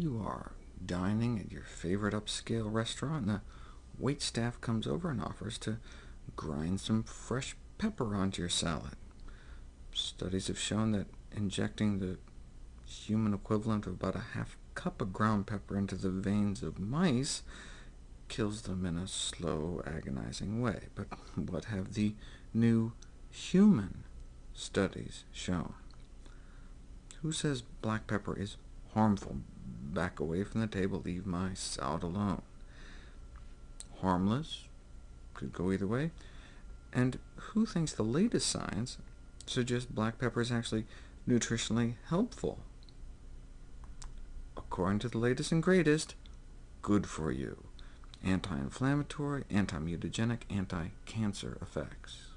You are dining at your favorite upscale restaurant, and the waitstaff comes over and offers to grind some fresh pepper onto your salad. Studies have shown that injecting the human equivalent of about a half cup of ground pepper into the veins of mice kills them in a slow, agonizing way. But what have the new human studies shown? Who says black pepper is harmful? Back away from the table, leave my salad alone. Harmless? Could go either way. And who thinks the latest science suggests black pepper is actually nutritionally helpful? According to the latest and greatest, good for you. Anti-inflammatory, anti-mutagenic, anti-cancer effects.